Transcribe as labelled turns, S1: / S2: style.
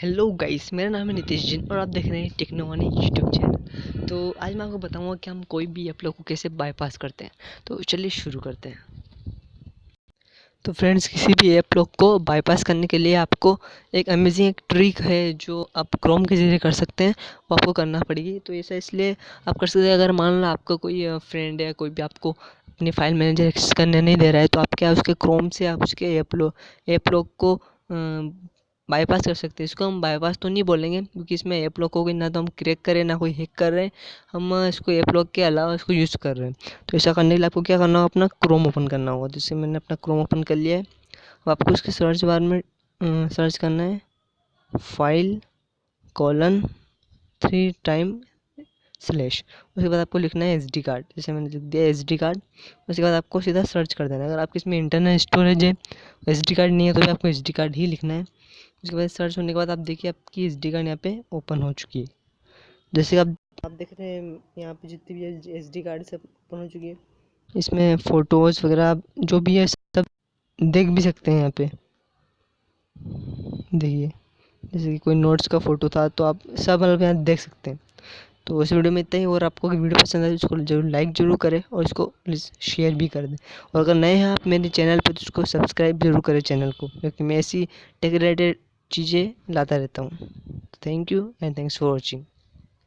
S1: Hello guys मेरा नाम है नितिश जिन और आप देख रहे हैं टेक्नोवानी यूट्यूब चैनल तो आज मैं आपको बताऊँगा कि हम कोई भी ऐप लोग को कैसे बाईपास करते हैं. तो चलिए शुरू करते हैं. तो फ्रेंड्स किसी भी ऐप लोग को बाईपास करने के लिए आपको एक अमेजिंग एक ट्रिक है जो आप क्रोम के ज़रिए कर सकते हैं. वो आपको करना पड़ेगी. तो ऐसा इसलिए आप कर सकते हैं, अगर मान लो आपका कोई फ्रेंड है कोई भी आपको अपनी फ़ाइल मैनेजर एक्सेस करने नहीं दे रहा है तो आप क्या उसके क्रोम से आप उसके ऐप लोग ऐप लोग को बाईपास कर सकते हैं। इसको हम बाईपास तो नहीं बोलेंगे, क्योंकि इसमें ऐप लॉक होगी ना तो हम क्रैक करें, ना कोई हैक कर। रहे हैं हम इसको ऐप लॉक के अलावा इसको यूज़ कर रहे हैं। तो ऐसा करने के लिए आपको क्या करना होगा? अपना क्रोम ओपन करना होगा जैसे मैंने अपना क्रोम ओपन कर लिया है। अब आपको उसके सर्च बार में सर्च करना है। File colon three time slash उसके बाद आपको लिखना है एस डी कार्ड जैसे मैंने लिख दिया एस डी कार्ड उसके बाद आपको सीधा सर्च कर देना है। अगर आपके इसमें इंटरनल स्टोरेज है एस डी कार्ड नहीं है तो भी आपको एस डी कार्ड ही लिखना है। उसके बाद सर्च होने के बाद आप देखिए आपकी एस डी कार्ड यहाँ पे ओपन हो चुकी है। जैसे आप आप देख रहे हैं, यहाँ पे जितनी भी एस डी कार्ड सब ओपन हो चुकी है। इसमें फ़ोटोज़ वगैरह जो भी है सब देख भी सकते हैं यहाँ पे। देखिए, जैसे कि कोई नोट्स का फ़ोटो था तो आप सब मतलब यहाँ देख सकते हैं। तो इस वीडियो में इतना ही, और आपको वीडियो पसंद आए तो इसको ज़रूर लाइक ज़रूर करें और इसको प्लीज़ शेयर भी कर दें। और अगर नए हैं आप मेरे चैनल पर तो उसको सब्सक्राइब ज़रूर करें चैनल को, क्योंकि मैं ऐसी टेक रिलेटेड चीज़ें लाता रहता हूँ thank you and thanks for watching